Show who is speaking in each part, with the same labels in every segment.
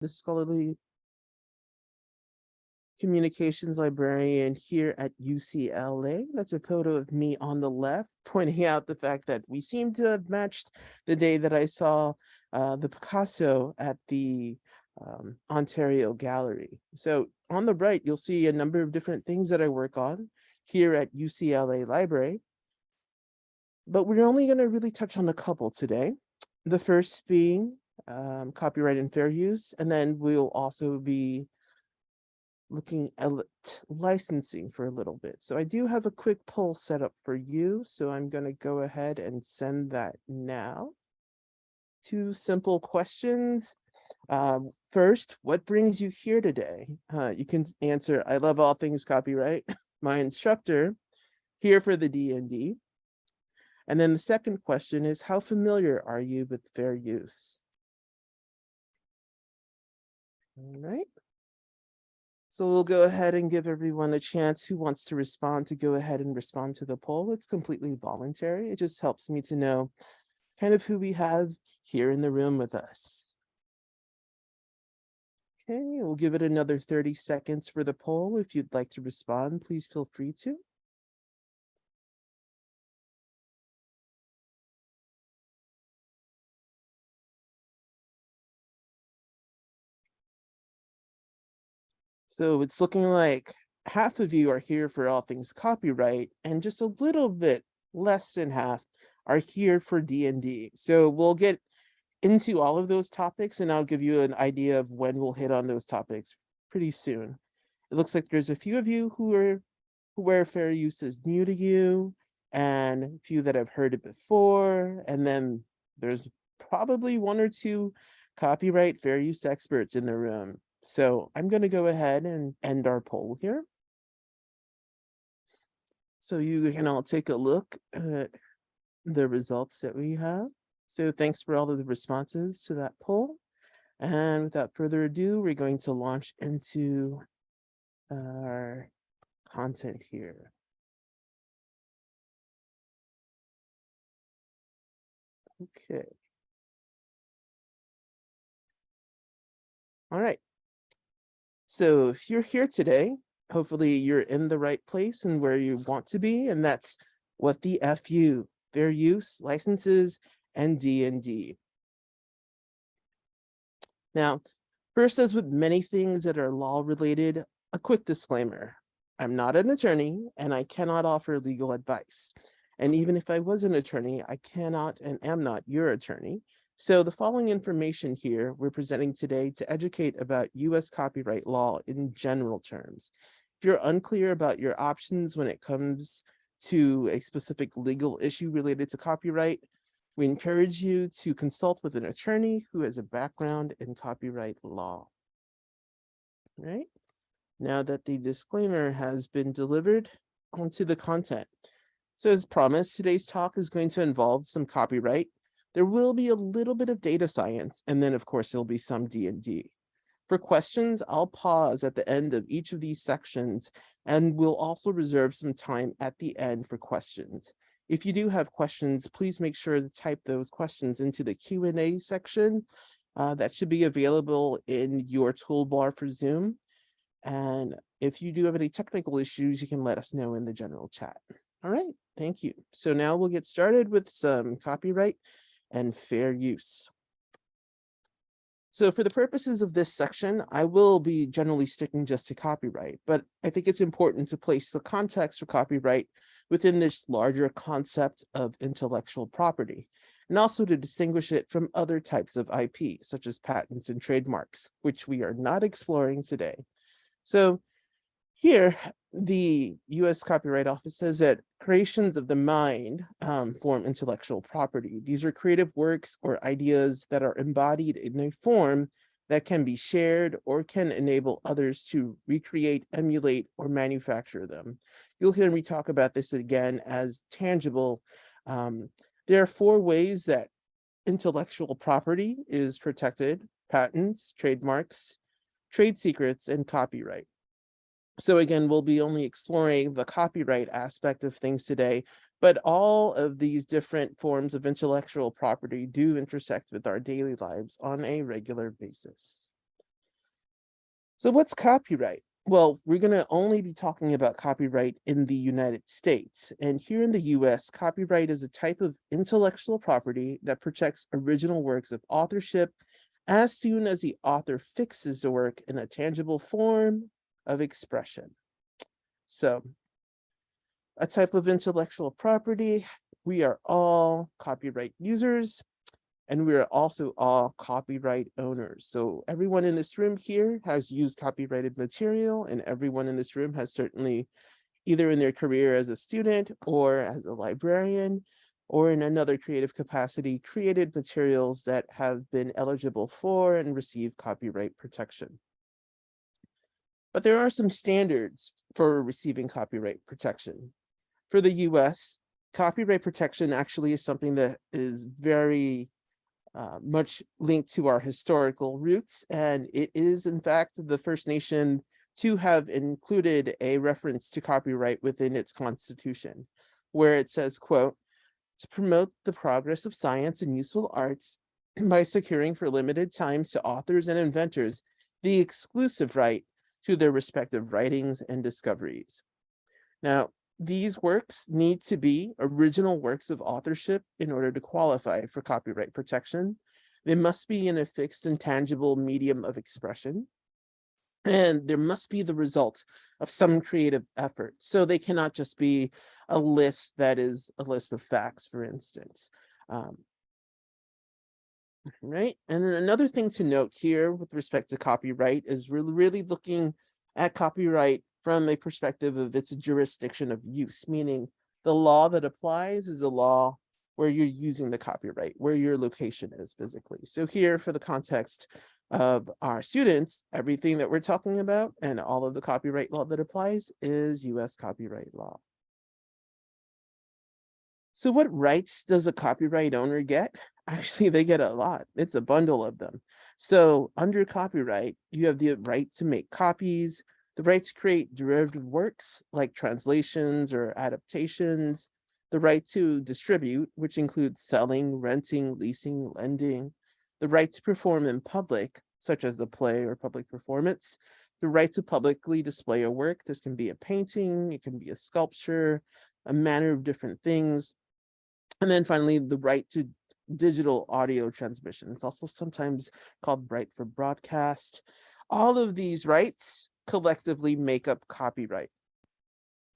Speaker 1: the scholarly communications librarian here at UCLA. That's a photo of me on the left, pointing out the fact that we seem to have matched the day that I saw uh, the Picasso at the um, Ontario Gallery. So on the right, you'll see a number of different things that I work on here at UCLA Library. But we're only going to really touch on a couple today. The first being um, copyright and fair use, and then we'll also be looking at licensing for a little bit. So I do have a quick poll set up for you. So I'm going to go ahead and send that now. Two simple questions. Um, first, what brings you here today? Uh, you can answer, I love all things copyright. My instructor here for the D&D. And then the second question is, how familiar are you with fair use? All right. So we'll go ahead and give everyone a chance who wants to respond to go ahead and respond to the poll. It's completely voluntary. It just helps me to know kind of who we have here in the room with us. Okay, we'll give it another 30 seconds for the poll. If you'd like to respond, please feel free to. So it's looking like half of you are here for all things copyright and just a little bit less than half are here for D&D. So we'll get into all of those topics and I'll give you an idea of when we'll hit on those topics pretty soon. It looks like there's a few of you who are where fair use is new to you and a few that have heard it before. And then there's probably one or two copyright fair use experts in the room. So I'm going to go ahead and end our poll here. So you can all take a look at the results that we have. So thanks for all of the responses to that poll. And without further ado, we're going to launch into our content here. Okay. All right. So if you're here today, hopefully you're in the right place and where you want to be, and that's what the FU, fair use, licenses, and D&D. Now, first, as with many things that are law related, a quick disclaimer. I'm not an attorney and I cannot offer legal advice. And even if I was an attorney, I cannot and am not your attorney. So the following information here we're presenting today to educate about US copyright law in general terms. If you're unclear about your options when it comes to a specific legal issue related to copyright, we encourage you to consult with an attorney who has a background in copyright law. All right, now that the disclaimer has been delivered onto the content. So as promised, today's talk is going to involve some copyright there will be a little bit of data science, and then of course there'll be some D&D. For questions, I'll pause at the end of each of these sections, and we'll also reserve some time at the end for questions. If you do have questions, please make sure to type those questions into the Q&A section. Uh, that should be available in your toolbar for Zoom. And if you do have any technical issues, you can let us know in the general chat. All right, thank you. So now we'll get started with some copyright and fair use. So for the purposes of this section, I will be generally sticking just to copyright, but I think it's important to place the context for copyright within this larger concept of intellectual property, and also to distinguish it from other types of IP, such as patents and trademarks, which we are not exploring today. So here, the US Copyright Office says that creations of the mind um, form intellectual property. These are creative works or ideas that are embodied in a form that can be shared or can enable others to recreate, emulate, or manufacture them. You'll hear me talk about this again as tangible. Um, there are four ways that intellectual property is protected, patents, trademarks, trade secrets, and copyright. So again, we'll be only exploring the copyright aspect of things today, but all of these different forms of intellectual property do intersect with our daily lives on a regular basis. So what's copyright? Well, we're going to only be talking about copyright in the United States. And here in the US, copyright is a type of intellectual property that protects original works of authorship as soon as the author fixes the work in a tangible form of expression. So a type of intellectual property, we are all copyright users and we are also all copyright owners. So everyone in this room here has used copyrighted material and everyone in this room has certainly either in their career as a student or as a librarian or in another creative capacity created materials that have been eligible for and receive copyright protection. But there are some standards for receiving copyright protection. For the US, copyright protection actually is something that is very uh, much linked to our historical roots. And it is, in fact, the first nation to have included a reference to copyright within its constitution, where it says, quote, to promote the progress of science and useful arts by securing for limited times to authors and inventors the exclusive right to their respective writings and discoveries. Now, these works need to be original works of authorship in order to qualify for copyright protection. They must be in a fixed and tangible medium of expression. And there must be the result of some creative effort. So they cannot just be a list that is a list of facts, for instance. Um, right. And then another thing to note here with respect to copyright is we're really looking at copyright from a perspective of its jurisdiction of use, meaning the law that applies is a law where you're using the copyright, where your location is physically. So here for the context of our students, everything that we're talking about and all of the copyright law that applies is US copyright law. So what rights does a copyright owner get? Actually, they get a lot. It's a bundle of them. So under copyright, you have the right to make copies, the right to create derivative works like translations or adaptations, the right to distribute, which includes selling, renting, leasing, lending, the right to perform in public, such as a play or public performance, the right to publicly display a work. This can be a painting, it can be a sculpture, a manner of different things. And then finally, the right to digital audio transmission. It's also sometimes called right for broadcast. All of these rights collectively make up copyright.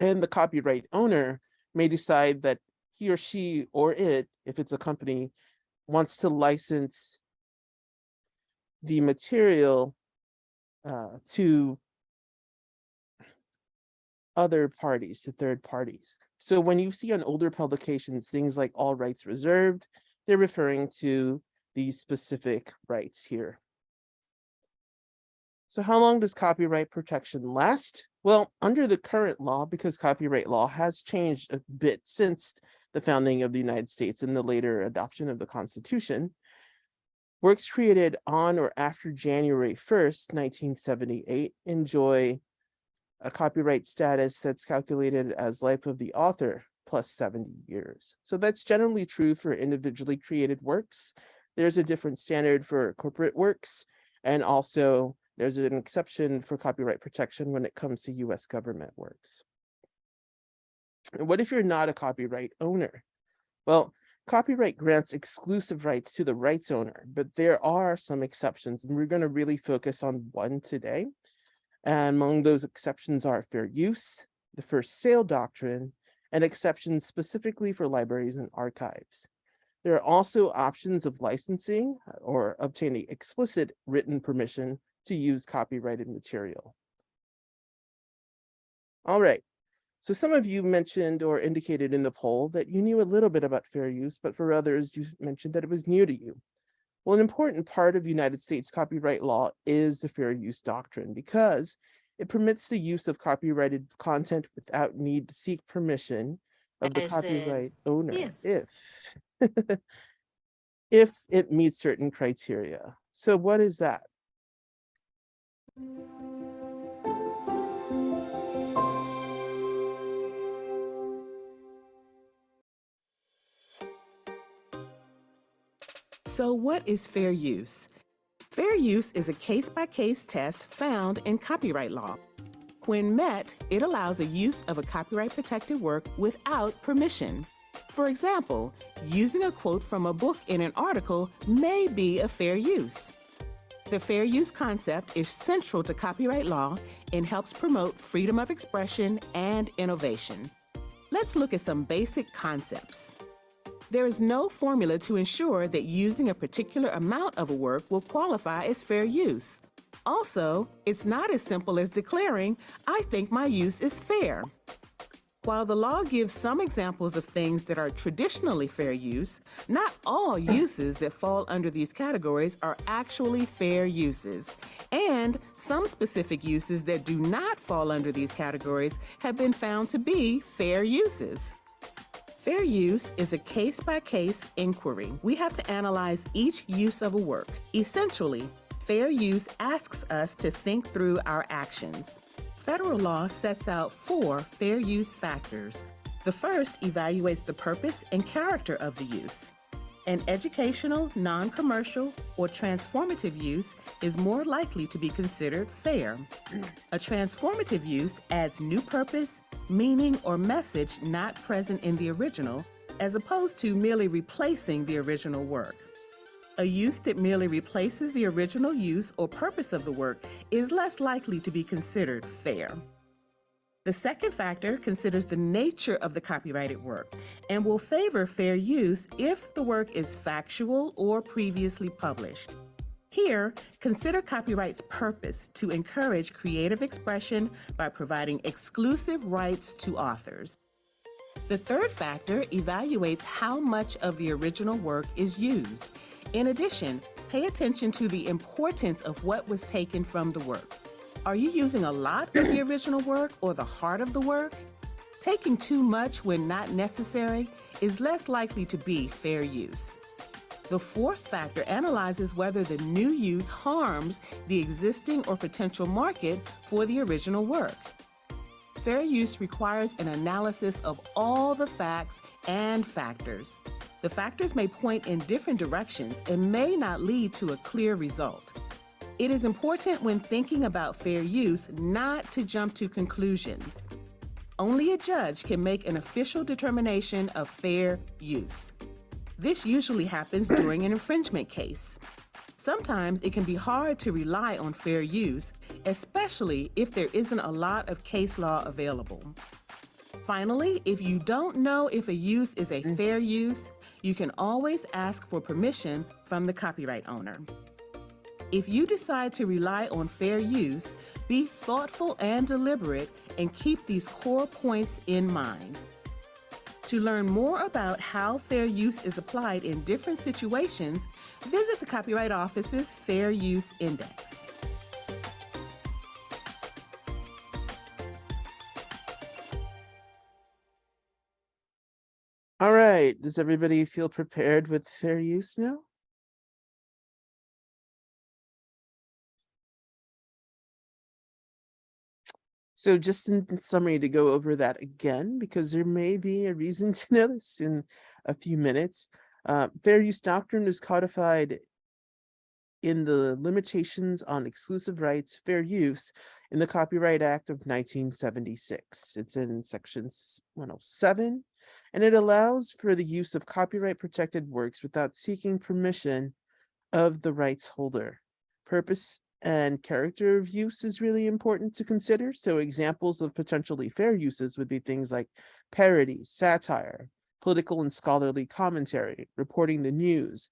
Speaker 1: And the copyright owner may decide that he or she or it, if it's a company, wants to license the material uh, to other parties, to third parties. So when you see on older publications, things like all rights reserved, they're referring to these specific rights here. So how long does copyright protection last? Well, under the current law, because copyright law has changed a bit since the founding of the United States and the later adoption of the Constitution, works created on or after January 1st, 1978 enjoy a copyright status that's calculated as life of the author plus 70 years. So that's generally true for individually created works. There's a different standard for corporate works and also there's an exception for copyright protection when it comes to US government works. What if you're not a copyright owner? Well, copyright grants exclusive rights to the rights owner, but there are some exceptions, and we're going to really focus on one today. And among those exceptions are fair use, the first sale doctrine, and exceptions specifically for libraries and archives. There are also options of licensing uh, or obtaining explicit written permission to use copyrighted material. All right, so some of you mentioned or indicated in the poll that you knew a little bit about fair use, but for others, you mentioned that it was new to you. Well, an important part of United States copyright law is the fair use doctrine because it permits the use of copyrighted content without need to seek permission of the
Speaker 2: As in-
Speaker 1: copyright owner
Speaker 2: yeah.
Speaker 1: if if it meets certain criteria. So what is that?
Speaker 3: So what is fair use?
Speaker 2: Fair use is a case-by-case test found in copyright law. When met, it allows a use of a copyright protected work without permission. For example, using a quote from a book in an article may be a fair use. The fair use concept is central to copyright law and helps promote freedom of expression and innovation. Let's look at some basic concepts. There is no formula to ensure that using a particular amount of a work will qualify as fair use. Also, it's not as simple as declaring, I think my use is fair. While the law gives some examples of things that are traditionally fair use, not all uses that fall under these categories are actually fair uses. And some specific uses that do not fall under these categories have been found to be fair uses. Fair use is a case-by-case inquiry. We have to analyze each use of a work. Essentially, fair use asks us to think through our actions. Federal law sets out four fair use factors. The first evaluates the purpose and character of the use. An educational, non-commercial, or transformative use is more likely to be considered fair. A transformative use adds new purpose, meaning, or message not present in the original, as opposed to merely replacing the original work. A use that merely replaces the original use or purpose of the work is less likely to be considered fair. The second factor considers the nature of the copyrighted work and will favor fair use if the work is factual or previously published. Here, consider copyright's purpose to encourage creative expression by providing exclusive rights to authors. The third factor evaluates how much of the original work is used in addition, pay attention to the importance of what was taken from the work. Are you using a lot of the original work or the heart of the work? Taking too much when not necessary is less likely to be fair use. The fourth factor analyzes whether the new use harms the existing or potential market for the original work. Fair use requires an analysis of all the facts and factors. The factors may point in different directions and may not lead to a clear result. It is important when thinking about fair use not to jump to conclusions. Only a judge can make an official determination of fair use. This usually happens during an infringement case. Sometimes it can be hard to rely on fair use, especially if there isn't a lot of case law available. Finally, if you don't know if a use is a mm. fair use, you can always ask for permission from the copyright owner. If you decide to rely on fair use, be thoughtful and deliberate and keep these core points in mind. To learn more about how fair use is applied in different situations, visit the Copyright Office's Fair Use Index.
Speaker 1: All right, does everybody feel prepared with fair use now? So just in summary to go over that again, because there may be a reason to know this in a few minutes. Uh, fair use doctrine is codified in the limitations on exclusive rights fair use in the Copyright Act of 1976. It's in section 107, and it allows for the use of copyright protected works without seeking permission of the rights holder. Purpose and character of use is really important to consider. So examples of potentially fair uses would be things like parody, satire, political and scholarly commentary, reporting the news.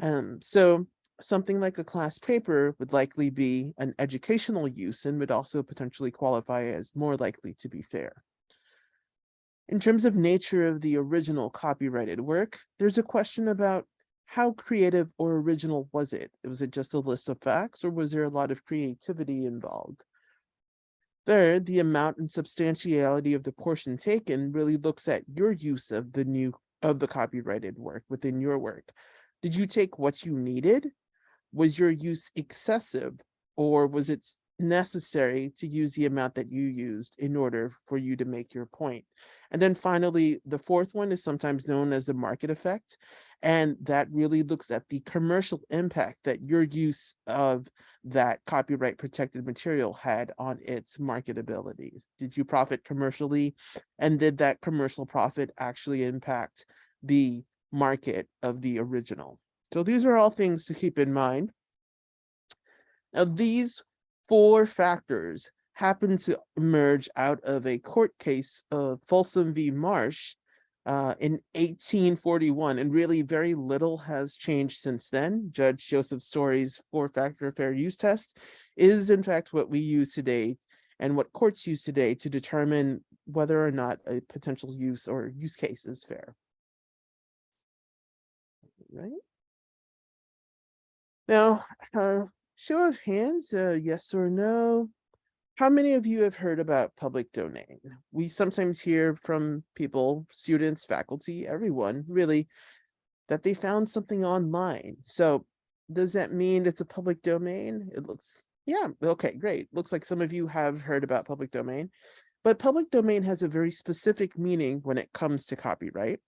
Speaker 1: Um, so something like a class paper would likely be an educational use and would also potentially qualify as more likely to be fair. In terms of nature of the original copyrighted work, there's a question about how creative or original was it? Was it just a list of facts or was there a lot of creativity involved? Third, the amount and substantiality of the portion taken really looks at your use of the new of the copyrighted work within your work. Did you take what you needed was your use excessive or was it necessary to use the amount that you used in order for you to make your point. And then finally, the fourth one is sometimes known as the market effect. And that really looks at the commercial impact that your use of that copyright protected material had on its marketability. Did you profit commercially? And did that commercial profit actually impact the market of the original? So these are all things to keep in mind. Now, these four factors happened to emerge out of a court case of Folsom v. Marsh uh, in 1841, and really very little has changed since then. Judge Joseph Story's four-factor fair use test is in fact what we use today and what courts use today to determine whether or not a potential use or use case is fair. Right? Now, uh, show of hands, uh, yes or no. How many of you have heard about public domain? We sometimes hear from people, students, faculty, everyone really, that they found something online. So does that mean it's a public domain? It looks, yeah, okay, great. Looks like some of you have heard about public domain, but public domain has a very specific meaning when it comes to copyright.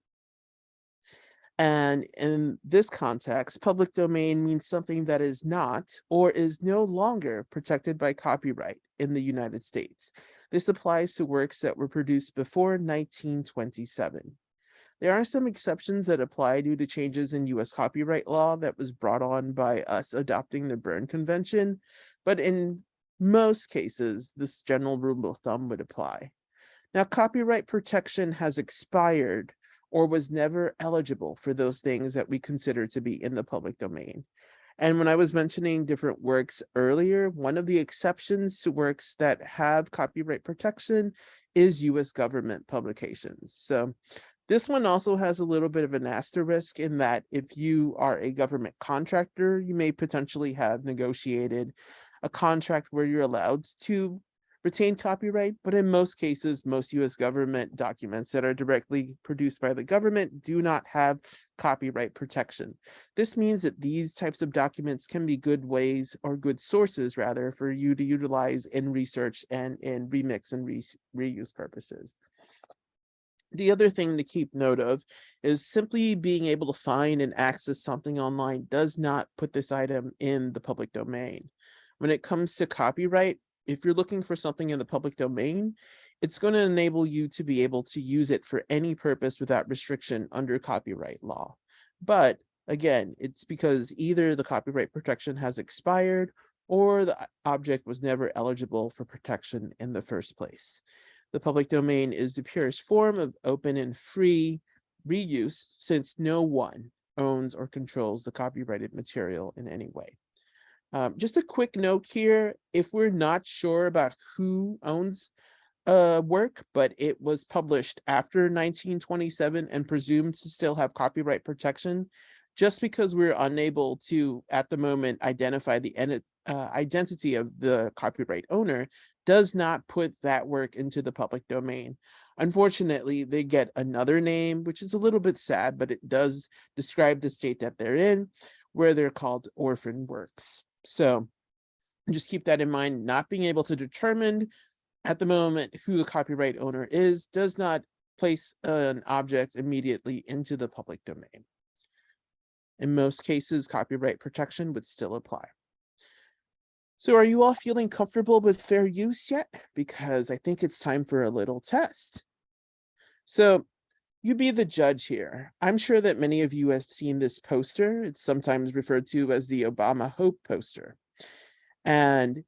Speaker 1: And in this context, public domain means something that is not or is no longer protected by copyright in the United States. This applies to works that were produced before 1927. There are some exceptions that apply due to changes in US copyright law that was brought on by us adopting the Berne Convention, but in most cases, this general rule of thumb would apply. Now, copyright protection has expired or was never eligible for those things that we consider to be in the public domain. And when I was mentioning different works earlier, one of the exceptions to works that have copyright protection is US government publications. So this one also has a little bit of an asterisk in that if you are a government contractor, you may potentially have negotiated a contract where you're allowed to retain copyright, but in most cases, most US government documents that are directly produced by the government do not have copyright protection. This means that these types of documents can be good ways or good sources rather for you to utilize in research and in remix and re reuse purposes. The other thing to keep note of is simply being able to find and access something online does not put this item in the public domain. When it comes to copyright, if you're looking for something in the public domain, it's going to enable you to be able to use it for any purpose without restriction under copyright law. But again, it's because either the copyright protection has expired or the uh, object was never eligible for protection in the first place. The public domain is the purest form of open and free reuse since no one owns or controls the copyrighted material in any way. Um, just a quick note here, if we're not sure about who owns a work, but it was published after 1927 and presumed to still have copyright protection, just because we're unable to, at the moment, identify the uh, identity of the copyright owner does not put that work into the public domain. Unfortunately, they get another name, which is a little bit sad, but it does describe the state that they're in, where they're called orphan works. So just keep that in mind, not being able to determine at the moment who the copyright owner is does not place an object immediately into the public domain. In most cases, copyright protection would still apply. So are you all feeling comfortable with fair use yet? Because I think it's time for a little test. So you be the judge here. I'm sure that many of you have seen this poster. It's sometimes referred to as the Obama Hope poster. And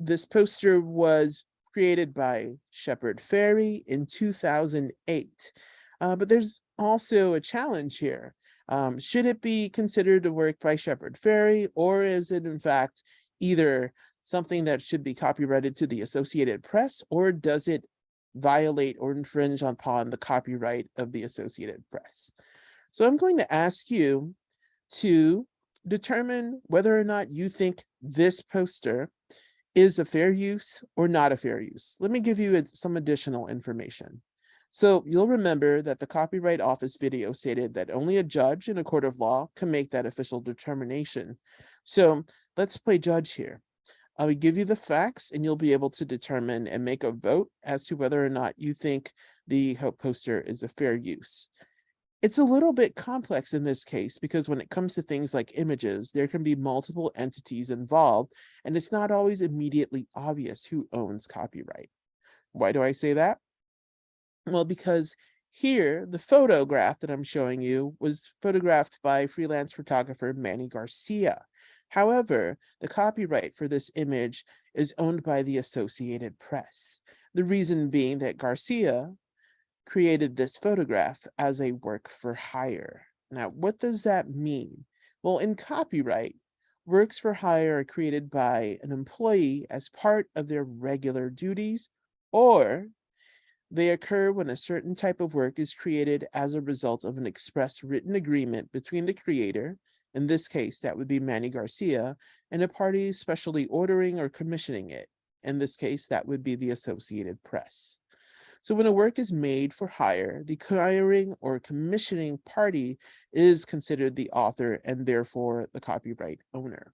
Speaker 1: this poster was created by Shepard Fairey in 2008. Uh, but there's also a challenge here. Um, should it be considered a work by Shepard Fairey, or is it in fact either something that should be copyrighted to the Associated Press, or does it violate or infringe upon the copyright of the Associated Press. So I'm going to ask you to determine whether or not you think this poster is a fair use or not a fair use. Let me give you some additional information. So you'll remember that the Copyright Office video stated that only a judge in a court of law can make that official determination. So let's play judge here. I will give you the facts and you'll be able to determine and make a vote as to whether or not you think the Hope poster is a fair use. It's a little bit complex in this case because when it comes to things like images, there can be multiple entities involved and it's not always immediately obvious who owns copyright. Why do I say that? Well, because here, the photograph that I'm showing you was photographed by freelance photographer Mannie Garcia. However, the copyright for this image is owned by the Associated Press. The reason being that Garcia created this photograph as a work for hire. Now, what does that mean? Well, in copyright, works for hire are created by an employee as part of their regular duties, or they occur when a certain type of work is created as a result of an express written agreement between the creator, in this case, that would be Mannie Garcia, and a party specially ordering or commissioning it. In this case, that would be the Associated Press. So when a work is made for hire, the hiring or commissioning party is considered the author and therefore the copyright owner.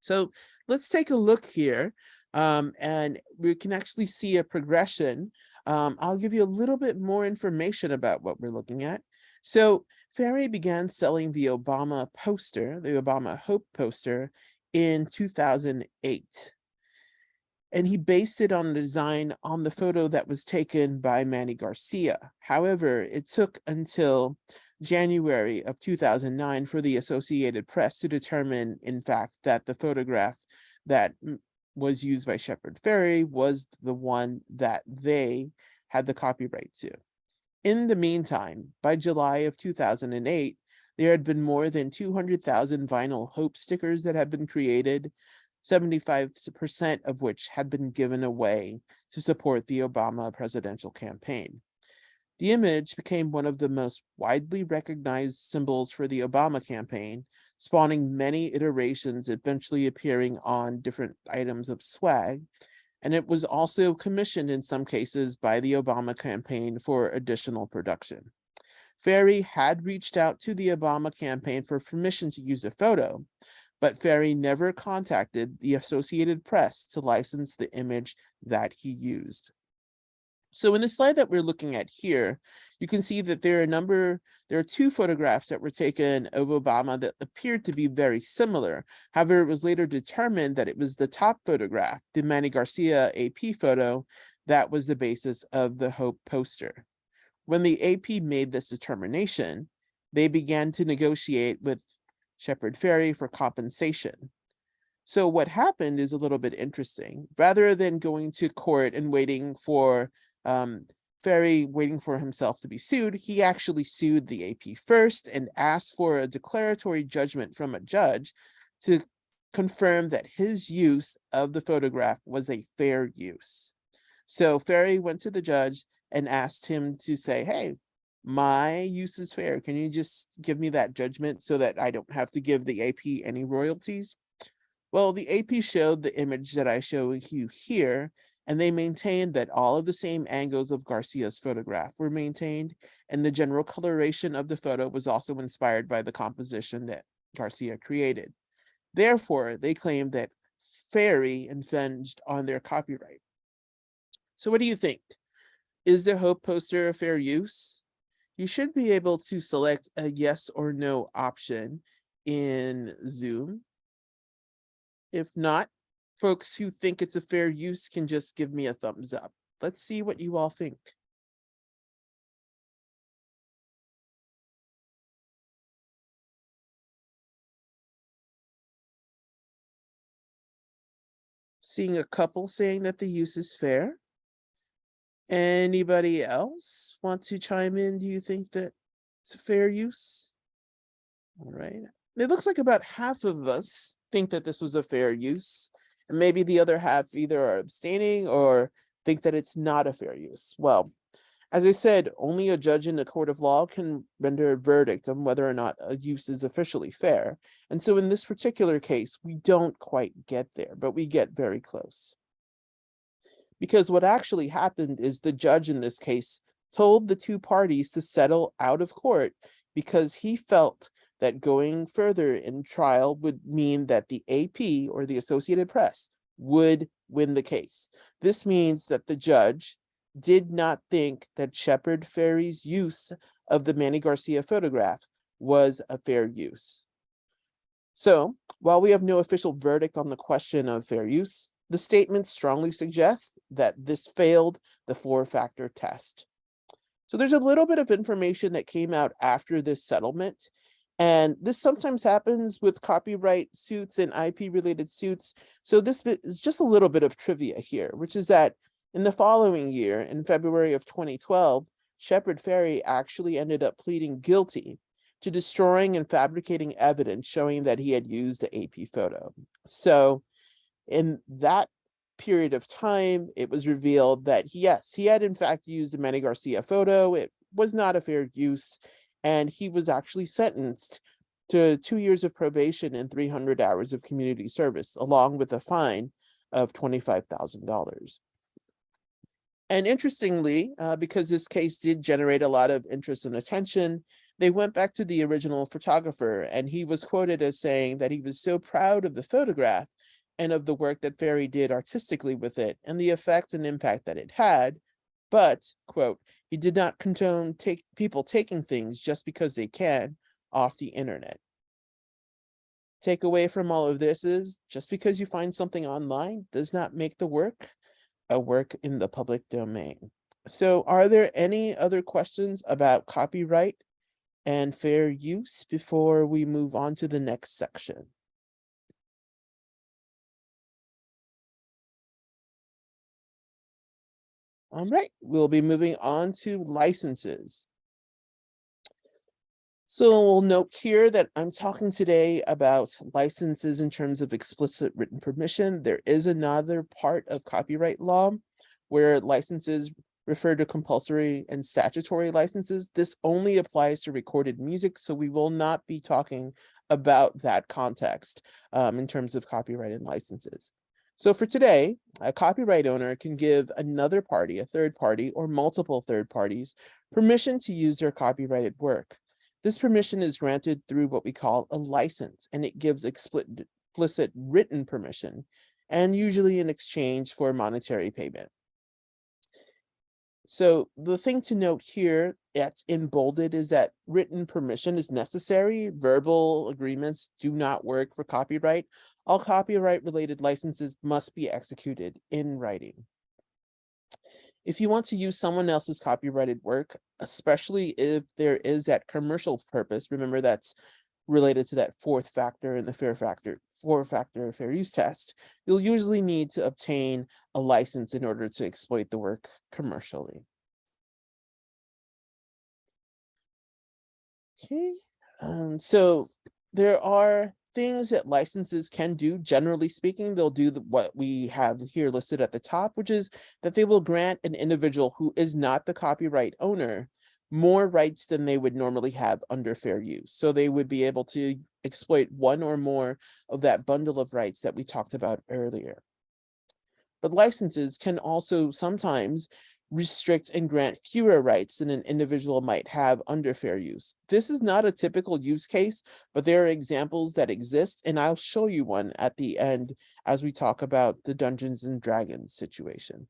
Speaker 1: So let's take a look here um, and we can actually see a progression. Um, I'll give you a little bit more information about what we're looking at. So Fairey began selling the Obama poster, the Obama Hope poster in 2008. And he based it on the design on the photo that was taken by Mannie Garcia. However, it took until January of 2009 for the Associated Press to determine, in fact, that the photograph that was used by Shepard Fairey was the one that they had the copyright to. In the meantime, by July of 2008, there had been more than 200,000 vinyl Hope stickers that had been created, 75% of which had been given away to support the Obama presidential campaign. The image became one of the most widely recognized symbols for the Obama campaign, spawning many iterations, eventually appearing on different items of swag, and it was also commissioned in some cases by the Obama campaign for additional production. Fairey had reached out to the Obama campaign for permission to use a photo, but Fairey never contacted the Associated Press to license the image that he used. So in the slide that we're looking at here, you can see that there are a number, there are two photographs that were taken of Obama that appeared to be very similar. However, it was later determined that it was the top photograph, the Mannie Garcia AP photo, that was the basis of the Hope poster. When the AP made this determination, they began to negotiate with Shepard Fairey for compensation. So what happened is a little bit interesting. Rather than going to court and waiting for um, Fairey waiting for himself to be sued, he actually sued the AP first and asked for a declaratory judgment from a judge to confirm that his use of the photograph was a fair use. So Fairey went to the judge and asked him to say, hey, my use is fair. Can you just give me that judgment so that I don't have to give the AP any royalties? Well, the AP showed the image that I show you here and they maintained that all of the same angles of Garcia's photograph were maintained, and the general coloration of the photo was also inspired by the composition that Garcia created. Therefore, they claimed that Fairey infringed on their copyright. So what do you think? Is the Hope poster a fair use? You should be able to select a yes or no option in Zoom. If not, folks who think it's a fair use can just give me a thumbs up. Let's see what you all think. Seeing a couple saying that the use is fair. Anybody else want to chime in? Do you think that it's a fair use? All right. It looks like about half of us think that this was a fair use and maybe the other half either are abstaining or think that it's not a fair use. Well, as I said, only a judge in a court of law can render a verdict on whether or not a use is officially fair. And so in this particular case, we don't quite get there, but we get very close. Because what actually happened is the judge in this case told the two parties to settle out of court because he felt that going further in trial would mean that the AP or the Associated Press would win the case. This means that the judge did not think that Shepard Fairey's use of the Mannie Garcia photograph was a fair use. So while we have no official verdict on the question of fair use, the statement strongly suggests that this failed the four-factor test. So there's a little bit of information that came out after this settlement. And this sometimes happens with copyright suits and IP related suits. So this is just a little bit of trivia here, which is that in the following year, in February of 2012, Shepard Fairey actually ended up pleading guilty to destroying and fabricating evidence showing that he had used the AP photo. So in that period of time, it was revealed that yes, he had in fact used a Mannie Garcia photo. It was not a fair use, and he was actually sentenced to two years of probation and 300 hours of community service, along with a fine of $25,000. And interestingly, uh, because this case did generate a lot of interest and attention, they went back to the original photographer and he was quoted as saying that he was so proud of the photograph and of the work that Fairey did artistically with it and the effect and impact that it had. But, quote, he did not condone take people taking things just because they can off the internet. Take away from all of this is just because you find something online does not make the work a work in the public domain. So are there any other questions about copyright and fair use before we move on to the next section? All right, we'll be moving on to licenses. So we'll note here that I'm talking today about licenses in terms of explicit written permission. There is another part of copyright law where licenses refer to compulsory and statutory licenses. This only applies to recorded music, so we will not be talking about that context um, in terms of copyright and licenses. So for today, a copyright owner can give another party, a third party, or multiple third parties, permission to use their copyrighted work. This permission is granted through what we call a license, and it gives explicit written permission, and usually in exchange for monetary payment. So the thing to note here that's in bolded is that written permission is necessary. Verbal agreements do not work for copyright. All copyright related licenses must be executed in writing. If you want to use someone else's copyrighted work, especially if there is that commercial purpose, remember that's related to that fourth factor in the fair factor, four factor fair use test, you'll usually need to obtain a license in order to exploit the work commercially. Okay, um, so there are things that licenses can do, generally speaking, they'll do the, what we have here listed at the top, which is that they will grant an individual who is not the copyright owner more rights than they would normally have under fair use. So they would be able to exploit one or more of that bundle of rights that we talked about earlier. But licenses can also sometimes restrict and grant fewer rights than an individual might have under fair use. This is not a typical use case, but there are examples that exist, and I'll show you one at the end as we talk about the Dungeons and Dragons situation.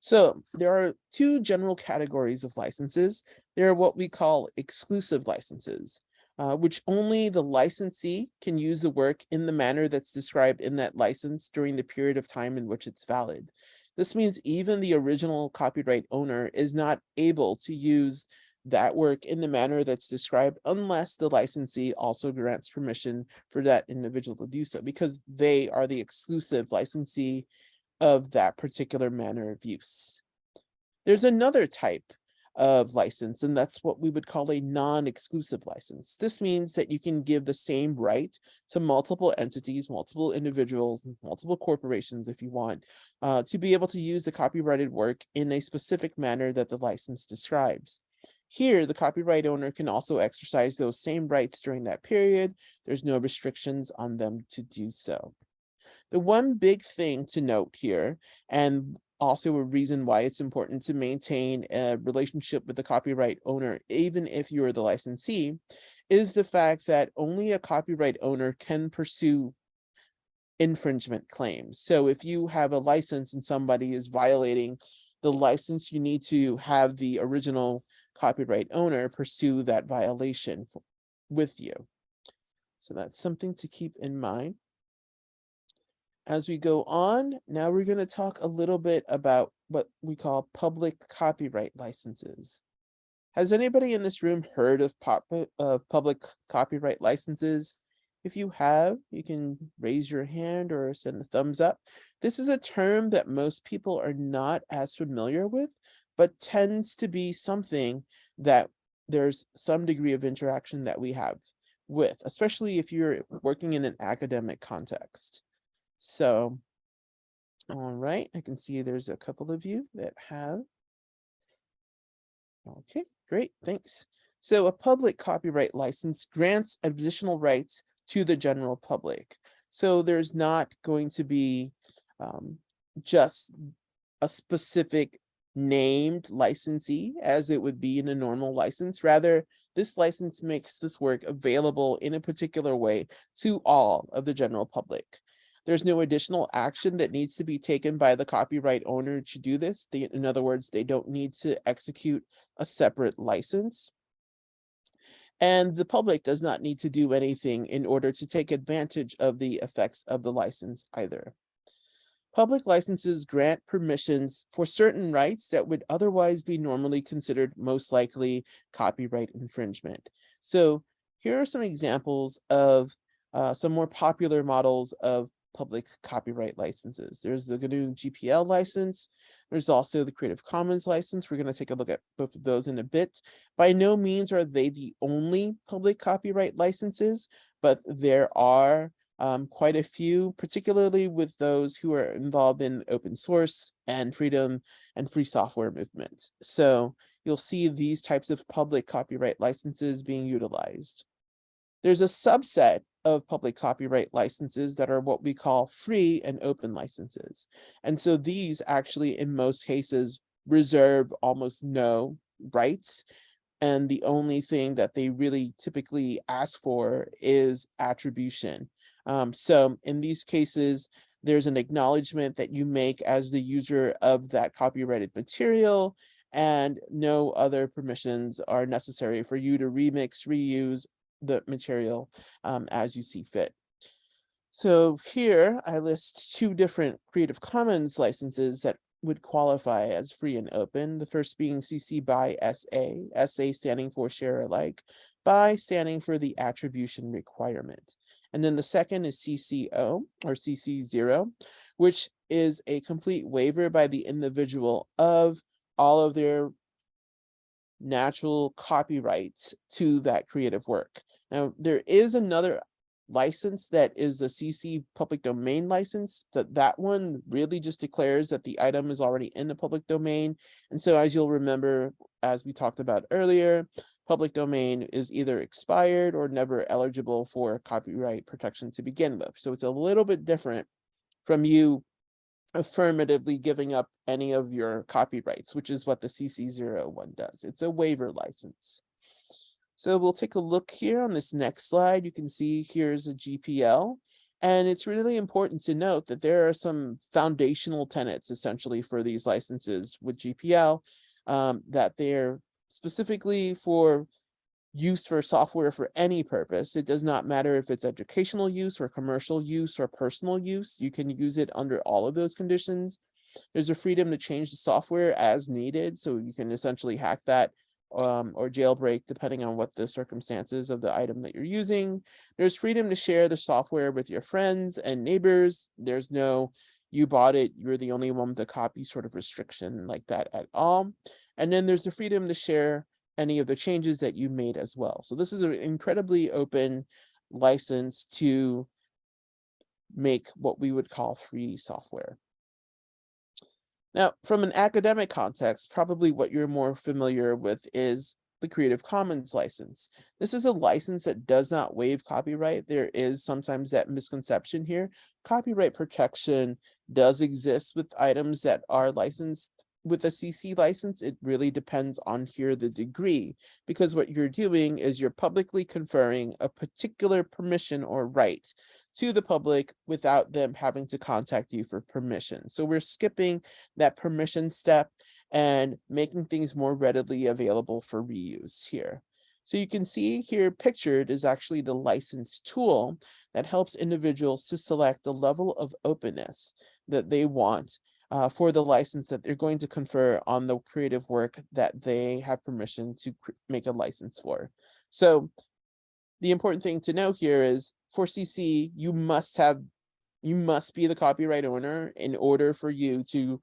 Speaker 1: So there are two general categories of licenses. There are what we call exclusive licenses, uh, which only the licensee can use the work in the manner that's described in that license during the period of time in which it's valid. This means even the original copyright owner is not able to use that work in the manner that's described unless the licensee also grants permission for that individual to do so because they are the exclusive licensee of that particular manner of use. There's another type of license, and that's what we would call a non-exclusive license. This means that you can give the same right to multiple entities, multiple individuals, multiple corporations, if you want, uh, to be able to use the copyrighted work in a specific manner that the license describes. Here, the copyright owner can also exercise those same rights during that period. There's no restrictions on them to do so. The one big thing to note here, and also a reason why it's important to maintain a relationship with the copyright owner, even if you're the licensee, is the fact that only a copyright owner can pursue infringement claims. So if you have a license and somebody is violating the license, you need to have the original copyright owner pursue that violation f- with you. So that's something to keep in mind. As we go on, now we're going to talk a little bit about what we call public copyright licenses. Has anybody in this room heard of pop uh, of public copyright licenses? If you have, you can raise your hand or send a thumbs up. This is a term that most people are not as familiar with, but tends to be something that there's some degree of interaction that we have with, especially if you're working in an academic context. So, all right, I can see there's a couple of you that have. Okay, great, thanks. So a public copyright license grants additional rights to the general public. So there's not going to be um, just a specific named licensee as it would be in a normal license. Rather, this license makes this work available in a particular way to all of the general public. There's no additional action that needs to be taken by the copyright owner to do this. They, in other words, they don't need to execute a separate license. And the public does not need to do anything in order to take advantage of the effects of the license either. Public licenses grant permissions for certain rights that would otherwise be normally considered most likely copyright infringement. So here are some examples of uh, some more popular models of public copyright licenses. There's the GNU GPL license. There's also the Creative Commons license. We're going to take a look at both of those in a bit. By no means are they the only public copyright licenses, but there are um, quite a few, particularly with those who are involved in open source and freedom and free software movements. So you'll see these types of public copyright licenses being utilized. There's a subset of public copyright licenses that are what we call free and open licenses. And so these actually, in most cases, reserve almost no rights. And the only thing that they really typically ask for is attribution. Um, so in these cases, there's an acknowledgement that you make as the user of that copyrighted material and no other permissions are necessary for you to remix, reuse, the material um, as you see fit. So here I list two different Creative Commons licenses that would qualify as free and open. The first being CC by SA, SA standing for share alike, by standing for the attribution requirement. And then the second is CC0 or CC0, which is a complete waiver by the individual of all of their natural copyrights to that creative work. Now, there is another license that is the CC public domain license that that one really just declares that the item is already in the public domain. And so as you'll remember, as we talked about earlier, public domain is either expired or never eligible for copyright protection to begin with. So it's a little bit different from you affirmatively giving up any of your copyrights, which is what the CC01 does. It's a waiver license. So we'll take a look here on this next slide. You can see here's a GPL. And it's really important to note that there are some foundational tenets essentially for these licenses with GPL, um, that they're specifically for use for software for any purpose. It does not matter if it's educational use or commercial use or personal use. You can use it under all of those conditions. There's a freedom to change the software as needed. So you can essentially hack that um, or jailbreak depending on what the circumstances of the item that you're using. There's freedom to share the software with your friends and neighbors. There's no you bought it, you're the only one with a copy sort of restriction like that at all. And then there's the freedom to share any of the changes that you made as well. So this is an incredibly open license to make what we would call free software. Now, from an academic context, probably what you're more familiar with is the Creative Commons license. This is a license that does not waive copyright. There is sometimes that misconception here. Copyright protection does exist with items that are licensed with a CC license. It really depends on here the degree, because what you're doing is you're publicly conferring a particular permission or right to the public without them having to contact you for permission. So we're skipping that permission step and making things more readily available for reuse here. So you can see here pictured is actually the license tool that helps individuals to select the level of openness that they want uh, for the license that they're going to confer on the creative work that they have permission to make a license for. So the important thing to know here is for CC, you must have, you must be the copyright owner in order for you to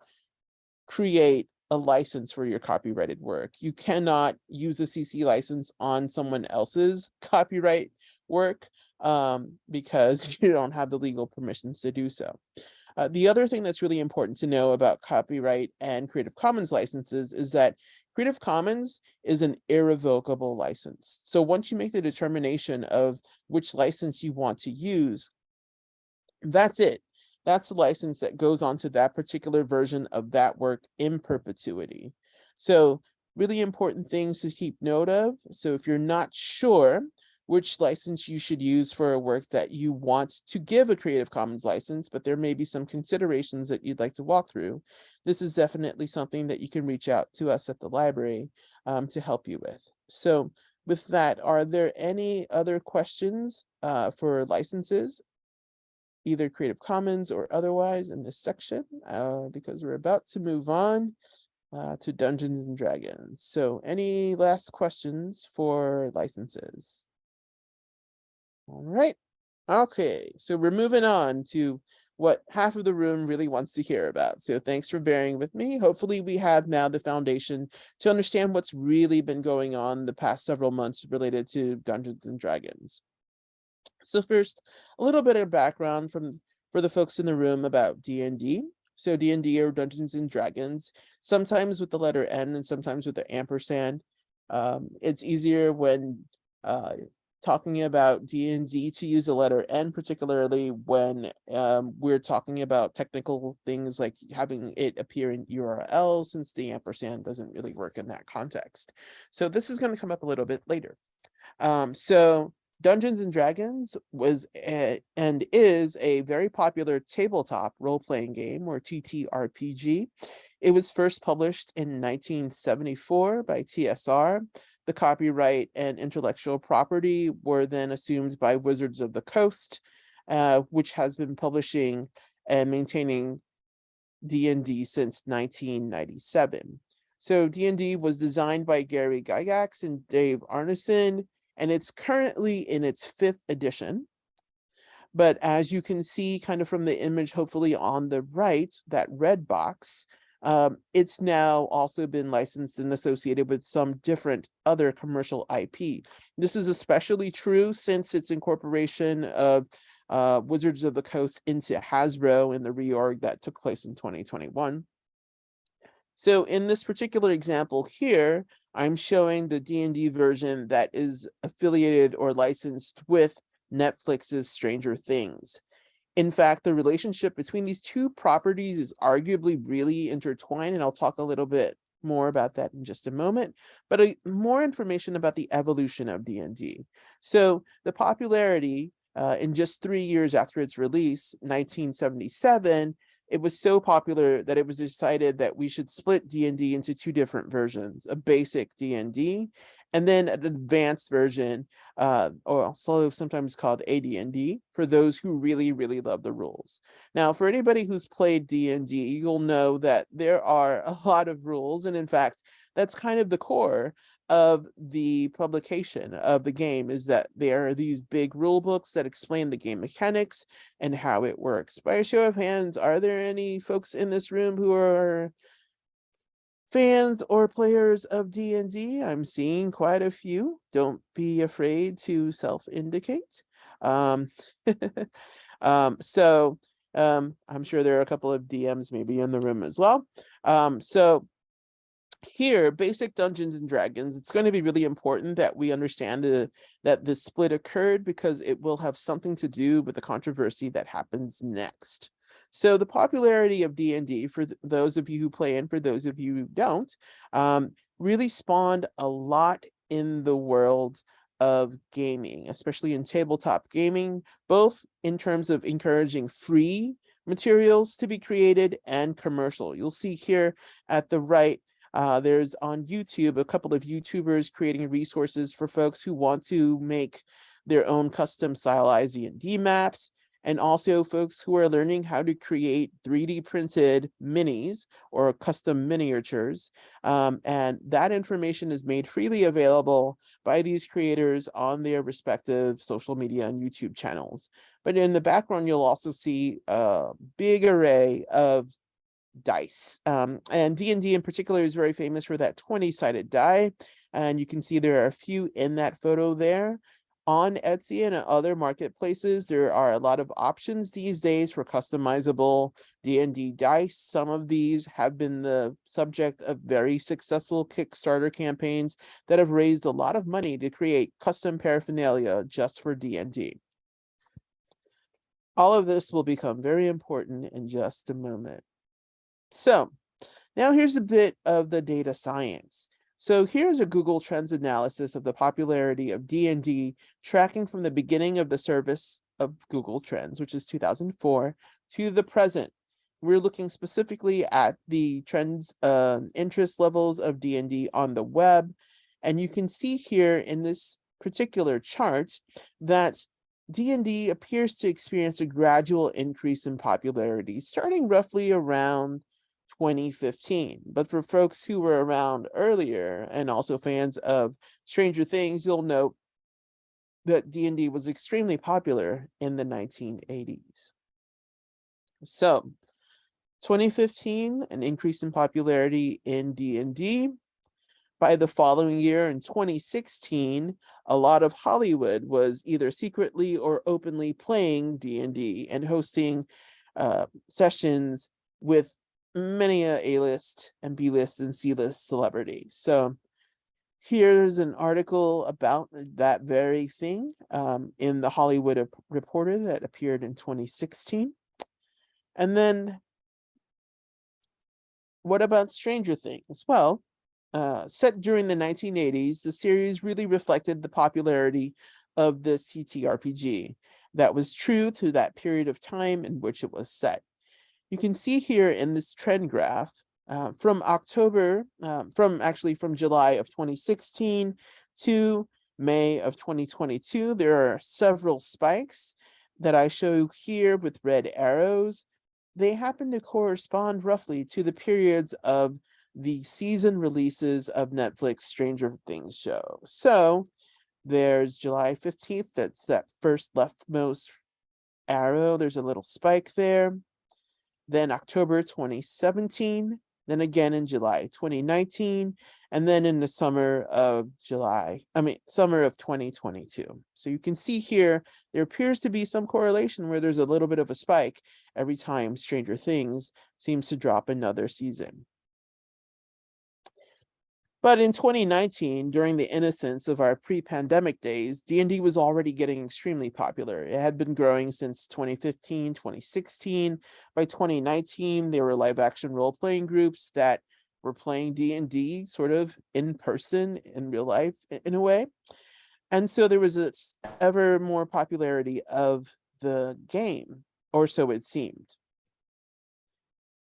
Speaker 1: create a license for your copyrighted work. You cannot use a CC license on someone else's copyright work um, because you don't have the legal permissions to do so. Uh, the other thing that's really important to know about copyright and Creative Commons licenses is that Creative Commons is an irrevocable license. So once you make the determination of which license you want to use, that's it. That's the license that goes on to that particular version of that work in perpetuity. So really important things to keep note of. So if you're not sure which license you should use for a work that you want to give a Creative Commons license, but there may be some considerations that you'd like to walk through. This is definitely something that you can reach out to us at the library um, to help you with. So with that, are there any other questions uh, for licenses, either Creative Commons or otherwise in this section? Uh, because we're about to move on uh, to Dungeons and Dragons. So any last questions for licenses? All right. Okay, so we're moving on to what half of the room really wants to hear about. So thanks for bearing with me. Hopefully we have now the foundation to understand what's really been going on the past several months related to Dungeons and Dragons. So first, a little bit of background from for the folks in the room about D&D. So D&D or Dungeons and Dragons, sometimes with the letter N and sometimes with the ampersand. Um, it's easier when uh, talking about D&D to use the letter N, particularly when um, we're talking about technical things like having it appear in URL, since the ampersand doesn't really work in that context. So this is going to come up a little bit later. Um, so Dungeons and Dragons was a, and is a very popular tabletop role-playing game or TTRPG. It was first published in 1974 by TSR the copyright and intellectual property were then assumed by Wizards of the Coast, uh, which has been publishing and maintaining D&D since 1997. So D&D was designed by Gary Gygax and Dave Arneson, and it's currently in its fifth edition. But as you can see kind of from the image, hopefully on the right, that red box, um, it's now also been licensed and associated with some different other commercial IP. This is especially true since its incorporation of uh, Wizards of the Coast into Hasbro in the reorg that took place in 2021. So in this particular example here, I'm showing the D&D version that is affiliated or licensed with Netflix's Stranger Things. In fact, the relationship between these two properties is arguably really intertwined, and I'll talk a little bit more about that in just a moment, but uh, more information about the evolution of D&D. So the popularity uh, in just three years after its release, 1977, it was so popular that it was decided that we should split D&D into two different versions, a basic D&D and then an advanced version, uh, or also sometimes called AD&D, for those who really, really love the rules. Now, for anybody who's played D&D, you'll know that there are a lot of rules, and in fact, that's kind of the core of the publication of the game is that there are these big rule books that explain the game mechanics and how it works. By a show of hands, are there any folks in this room who are fans or players of D&D. I'm seeing quite a few. Don't be afraid to self-indicate. Um, um, so um, I'm sure there are a couple of DMs maybe in the room as well. Um, so here, basic Dungeons and Dragons, it's going to be really important that we understand the, that the split occurred because it will have something to do with the controversy that happens next. So the popularity of D&D for th those of you who play and for those of you who don't, um, really spawned a lot in the world of gaming, especially in tabletop gaming, both in terms of encouraging free materials to be created and commercial. You'll see here at the right, uh, there's on YouTube, a couple of YouTubers creating resources for folks who want to make their own custom stylized D maps and also folks who are learning how to create 3D printed minis or custom miniatures. Um, and that information is made freely available by these creators on their respective social media and YouTube channels. But in the background, you'll also see a big array of dice. Um, and D&D in particular is very famous for that 20-sided die. And you can see there are a few in that photo there on Etsy and other marketplaces, there are a lot of options these days for customizable D&D dice. Some of these have been the subject of very successful Kickstarter campaigns that have raised a lot of money to create custom paraphernalia just for D&D. All of this will become very important in just a moment. So now here's a bit of the data science. So here's a Google Trends analysis of the popularity of D&D tracking from the beginning of the service of Google Trends, which is 2004, to the present. We're looking specifically at the trends uh, interest levels of D&D on the web. And you can see here in this particular chart that D&D appears to experience a gradual increase in popularity, starting roughly around 2015. But for folks who were around earlier and also fans of Stranger Things, you'll note that D&D was extremely popular in the 1980s. So 2015, an increase in popularity in D&D. By the following year in 2016, a lot of Hollywood was either secretly or openly playing D&D and hosting uh, sessions with many a A-list and B-list and C-list celebrity. So here's an article about that very thing um, in the Hollywood Reporter that appeared in 2016. And then what about Stranger Things? Well, uh, set during the 1980s, the series really reflected the popularity of the TTRPG. That was true through that period of time in which it was set you can see here in this trend graph uh, from October, um, from actually from July of 2016 to May of 2022, there are several spikes that I show here with red arrows. They happen to correspond roughly to the periods of the season releases of Netflix Stranger Things show. So there's July 15th, that's that first leftmost arrow. There's a little spike there then October 2017, then again in July 2019, and then in the summer of July, I mean, summer of 2022. So you can see here, there appears to be some correlation where there's a little bit of a spike every time Stranger Things seems to drop another season. But in 2019, during the innocence of our pre-pandemic days, D&D was already getting extremely popular. It had been growing since 2015, 2016. By 2019, there were live action role-playing groups that were playing D&D sort of in person, in real life, in a way. And so there was this ever more popularity of the game, or so it seemed.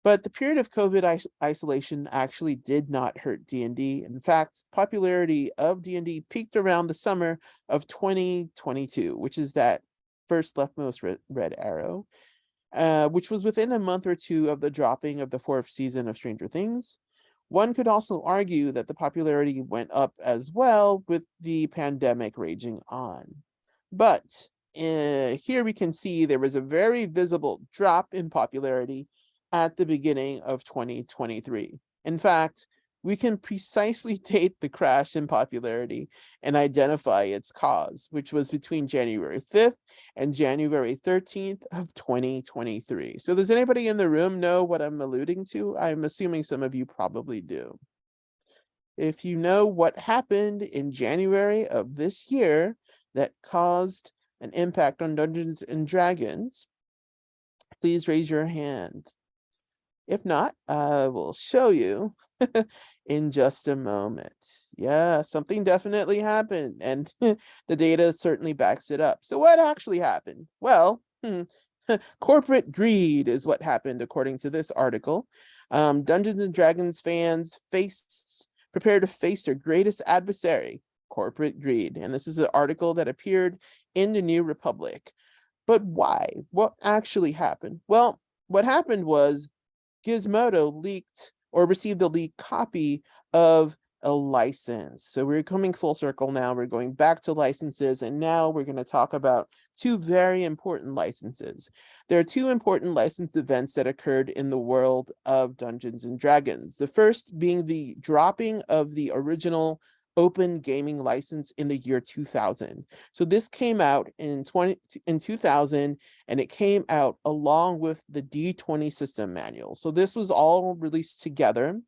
Speaker 1: But the period of COVID is isolation actually did not hurt D&D. In fact, popularity of D&D peaked around the summer of 2022, which is that first leftmost red, arrow, uh, which was within a month or two of the dropping of the fourth season of Stranger Things. One could also argue that the popularity went up as well with the pandemic raging on. But uh, here we can see there was a very visible drop in popularity at the beginning of 2023. In fact, we can precisely date the crash in popularity and identify its cause, which was between January 5th and January 13th of 2023. So does anybody in the room know what I'm alluding to? I'm assuming some of you probably do. if you know what happened in January of this year that caused an impact on Dungeons and Dragons, please raise your hand. If not, I will show you in just a moment. Yeah, something definitely happened and the data certainly backs it up. So what actually happened? Well, hmm, corporate greed is what happened according to this article. Um, Dungeons and Dragons fans faced, prepare to face their greatest adversary, corporate greed. And this is an article that appeared in the New Republic. But why? What actually happened? Well, what happened was Gizmodo leaked or received a leaked copy of a license. So we're coming full circle now. We're going back to licenses and now we're going to talk about two very important licenses. There are two important license events that occurred in the world of Dungeons and Dragons. The first being the dropping of the original open gaming license in the year 2000. So this came out in 20 in 2000 and it came out along with the D20 system manual. So this was all released together.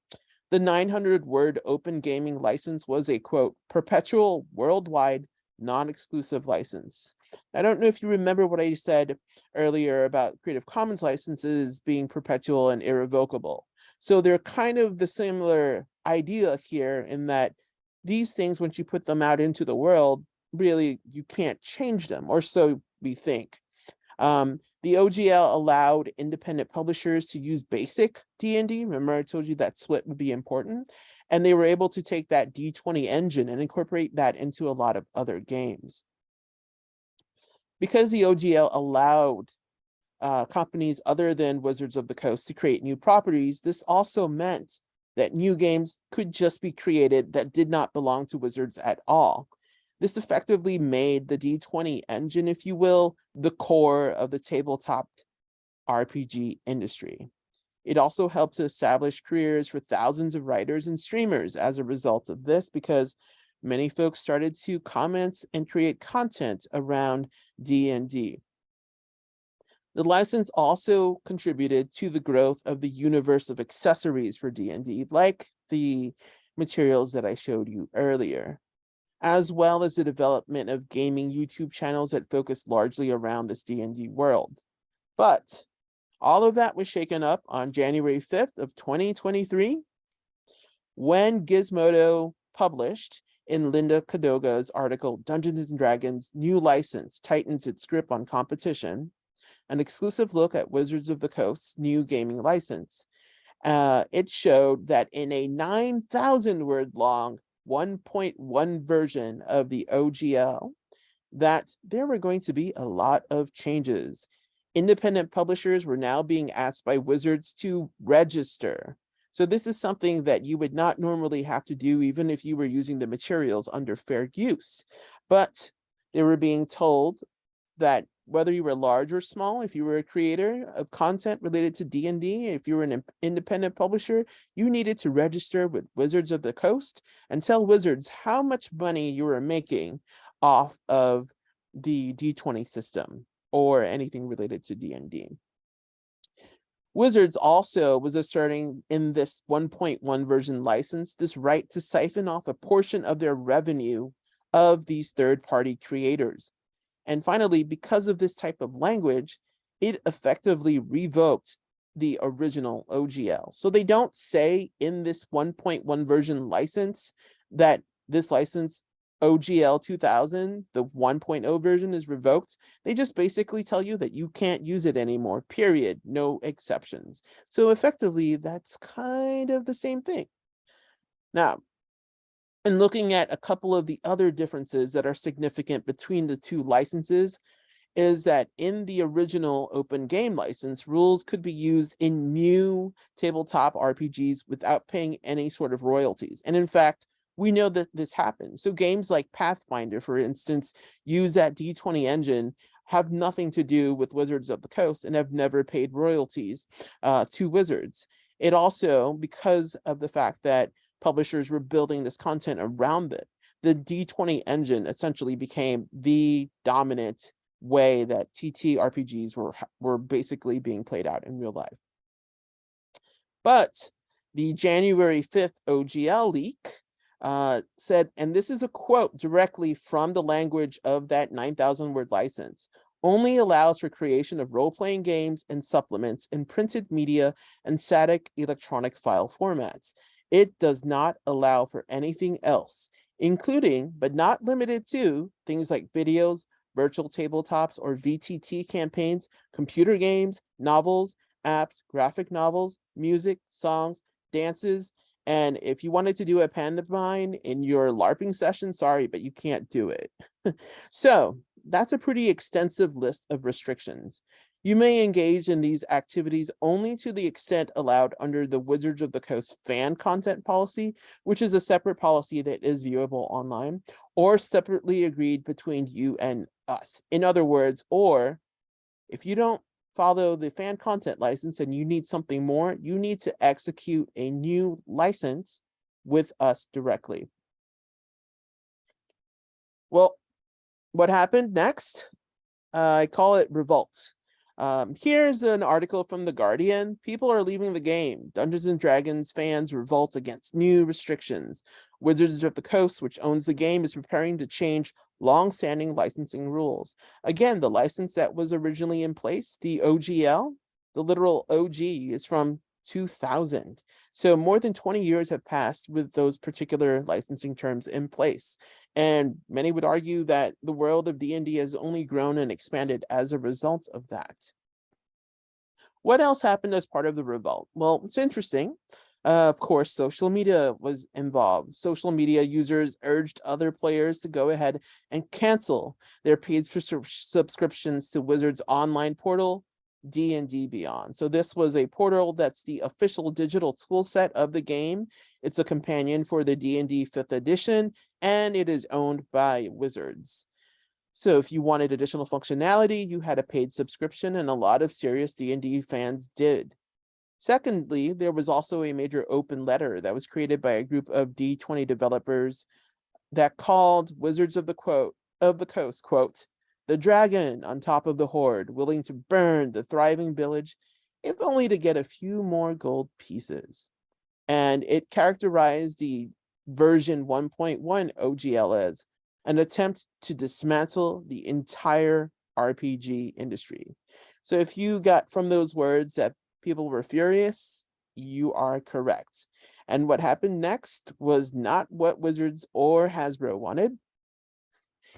Speaker 1: The 900 word open gaming license was a quote perpetual worldwide non-exclusive license. I don't know if you remember what I said earlier about Creative Commons licenses being perpetual and irrevocable. So they're kind of the similar idea here in that these things, once you put them out into the world, really you can't change them, or so we think. Um, the OGL allowed independent publishers to use basic D&D. Remember I told you that split would be important. And they were able to take that D20 engine and incorporate that into a lot of other games. Because the OGL allowed uh, companies other than Wizards of the Coast to create new properties, this also meant that new games could just be created that did not belong to Wizards at all. This effectively made the D20 engine, if you will, the core of the tabletop RPG industry. It also helped to establish careers for thousands of writers and streamers as a result of this, because many folks started to comment and create content around D&D. The license also contributed to the growth of the universe of accessories for D&D, like the materials that I showed you earlier, as well as the development of gaming YouTube channels that focus largely around this D&D world. But all of that was shaken up on January 5th of 2023 when Gizmodo published in Linda Codega's article, Dungeons and Dragons New License Tightens Its Grip on Competition, an exclusive look at Wizards of the Coast's new gaming license. Uh, it showed that in a 9,000 word long 1.1 version of the OGL, that there were going to be a lot of changes. Independent publishers were now being asked by Wizards to register. So this is something that you would not normally have to do even if you were using the materials under fair use. But they were being told that whether you were large or small, if you were a creator of content related to D&D, if you were an independent publisher, you needed to register with Wizards of the Coast and tell Wizards how much money you were making off of the D20 system or anything related to D&D. Wizards also was asserting in this 1.1 version license this right to siphon off a portion of their revenue of these third-party creators. And finally, because of this type of language, it effectively revoked the original OGL. So they don't say in this 1.1 version license that this license OGL 2000, the 1.0 version is revoked. They just basically tell you that you can't use it anymore, period, no exceptions. So effectively, that's kind of the same thing. Now, and looking at a couple of the other differences that are significant between the two licenses is that in the original open game license, rules could be used in new tabletop RPGs without paying any sort of royalties. And in fact, we know that this happens. So games like Pathfinder, for instance, use that D20 engine, have nothing to do with Wizards of the Coast and have never paid royalties uh, to Wizards. It also, because of the fact that publishers were building this content around it. The D20 engine essentially became the dominant way that TT RPGs were, were basically being played out in real life. But the January 5th OGL leak uh, said, and this is a quote directly from the language of that 9,000 word license, only allows for creation of role-playing games and supplements in printed media and static electronic file formats. It does not allow for anything else, including, but not limited to, things like videos, virtual tabletops or VTT campaigns, computer games, novels, apps, graphic novels, music, songs, dances, and if you wanted to do a pantomime in your LARPing session, sorry, but you can't do it. so that's a pretty extensive list of restrictions. You may engage in these activities only to the extent allowed under the Wizards of the Coast fan content policy, which is a separate policy that is viewable online, or separately agreed between you and us. In other words, or if you don't follow the fan content license and you need something more, you need to execute a new license with us directly. Well, what happened next? Uh, I call it revolt. Um, here's an article from The Guardian. People are leaving the game. Dungeons and Dragons fans revolt against new restrictions. Wizards of the Coast, which owns the game, is preparing to change long-standing licensing rules. Again, the license that was originally in place, the OGL, the literal OG is from 2000. So more than 20 years have passed with those particular licensing terms in place. And many would argue that the world of D&D has only grown and expanded as a result of that. What else happened as part of the revolt? Well, it's interesting. Uh, of course, social media was involved. Social media users urged other players to go ahead and cancel their paid subscriptions to Wizards online portal, D&D Beyond. So this was a portal that's the official digital tool set of the game. It's a companion for the D&D 5th edition, and it is owned by Wizards. So if you wanted additional functionality, you had a paid subscription, and a lot of serious D&D fans did. Secondly, there was also a major open letter that was created by a group of D20 developers that called Wizards of the quote of the Coast, quote, the dragon on top of the hoard, willing to burn the thriving village, if only to get a few more gold pieces. And it characterized the version 1.1 OGL as an attempt to dismantle the entire RPG industry. So if you got from those words that people were furious, you are correct. And what happened next was not what Wizards or Hasbro wanted.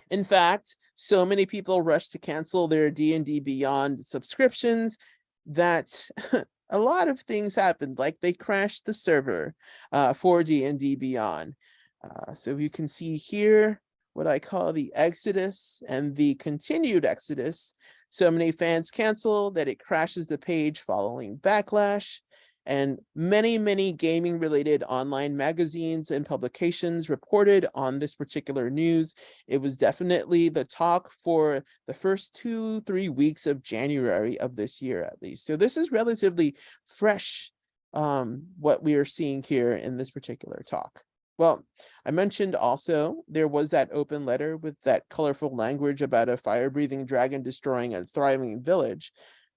Speaker 1: In fact, so many people rushed to cancel their D&D Beyond subscriptions that a lot of things happened, like they crashed the server uh, for D&D Beyond. Uh, so you can see here what I call the exodus and the continued exodus so many fans cancel that it crashes the page following backlash. And many, many gaming related online magazines and publications reported on this particular news. It was definitely the talk for the first two, three weeks of January of this year, at least. So this is relatively fresh, um, what we are seeing here in this particular talk. Well, I mentioned also there was that open letter with that colorful language about a fire-breathing dragon destroying a thriving village.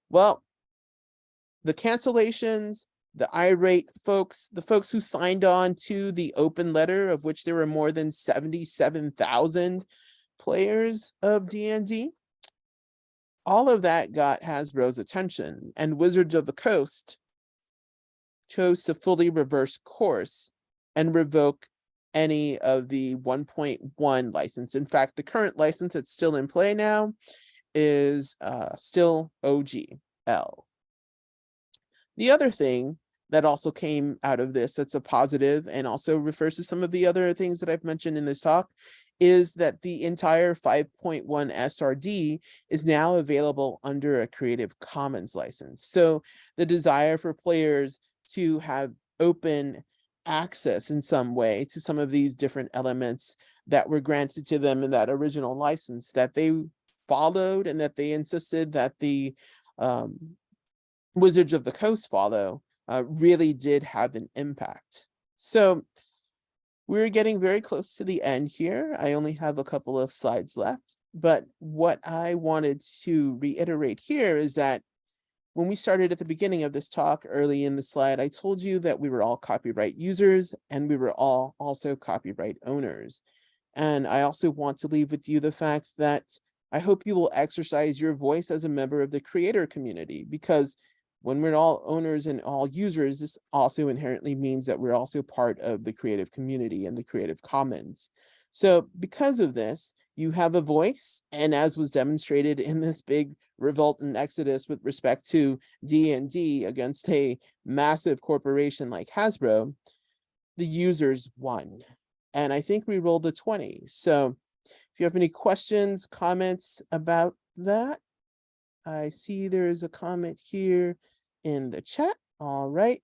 Speaker 1: Well, the cancellations, the irate folks, the folks who signed on to the open letter, of which there were more than 77,000 players of D&D, all of that got Hasbro's attention, and Wizards of the Coast chose to fully reverse course and revoke any of the 1.1 license. In fact, the current license that's still in play now is uh, still OGL. The other thing that also came out of this that's a positive and also refers to some of the other things that I've mentioned in this talk is that the entire 5.1 SRD is now available under a Creative Commons license. So the desire for players to have open access in some way to some of these different elements that were granted to them in that original license that they followed and that they insisted that the um, Wizards of the Coast follow uh, really did have an impact. So we're getting very close to the end here. I only have a couple of slides left, but what I wanted to reiterate here is that when we started at the beginning of this talk early in the slide, I told you that we were all copyright users and we were all also copyright owners. And I also want to leave with you the fact that I hope you will exercise your voice as a member of the creator community because when we're all owners and all users, this also inherently means that we're also part of the creative community and the Creative Commons. So because of this, you have a voice, and as was demonstrated in this big revolt and exodus with respect to D&D against a massive corporation like Hasbro, the users won. And I think we rolled a 20. So if you have any questions, comments about that, I see there's a comment here in the chat. All right.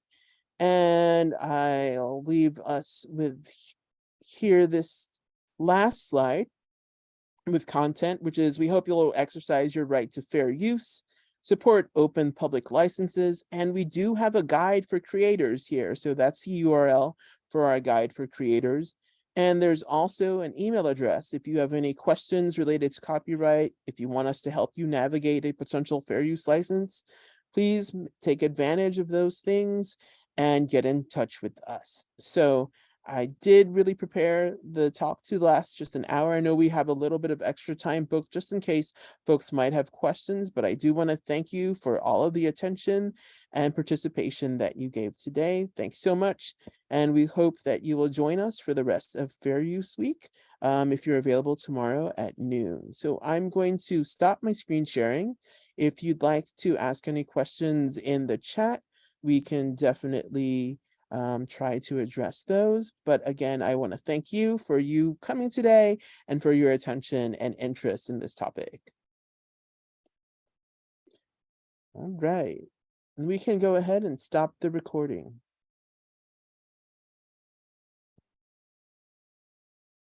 Speaker 1: And I'll leave us with here this last slide with content, which is we hope you'll exercise your right to fair use, support open public licenses, and we do have a guide for creators here. So that's the URL for our guide for creators. And there's also an email address. If you have any questions related to copyright, if you want us to help you navigate a potential fair use license, please take advantage of those things and get in touch with us. So I did really prepare the talk to last just an hour. I know we have a little bit of extra time booked just in case folks might have questions, but I do want to thank you for all of the attention and participation that you gave today. Thanks so much. And we hope that you will join us for the rest of Fair Use Week um, if you're available tomorrow at noon. So I'm going to stop my screen sharing. If you'd like to ask any questions in the chat, we can definitely um, try to address those. But again, I want to thank you for you coming today and for your attention and interest in this topic. All right, we can go ahead and stop the recording.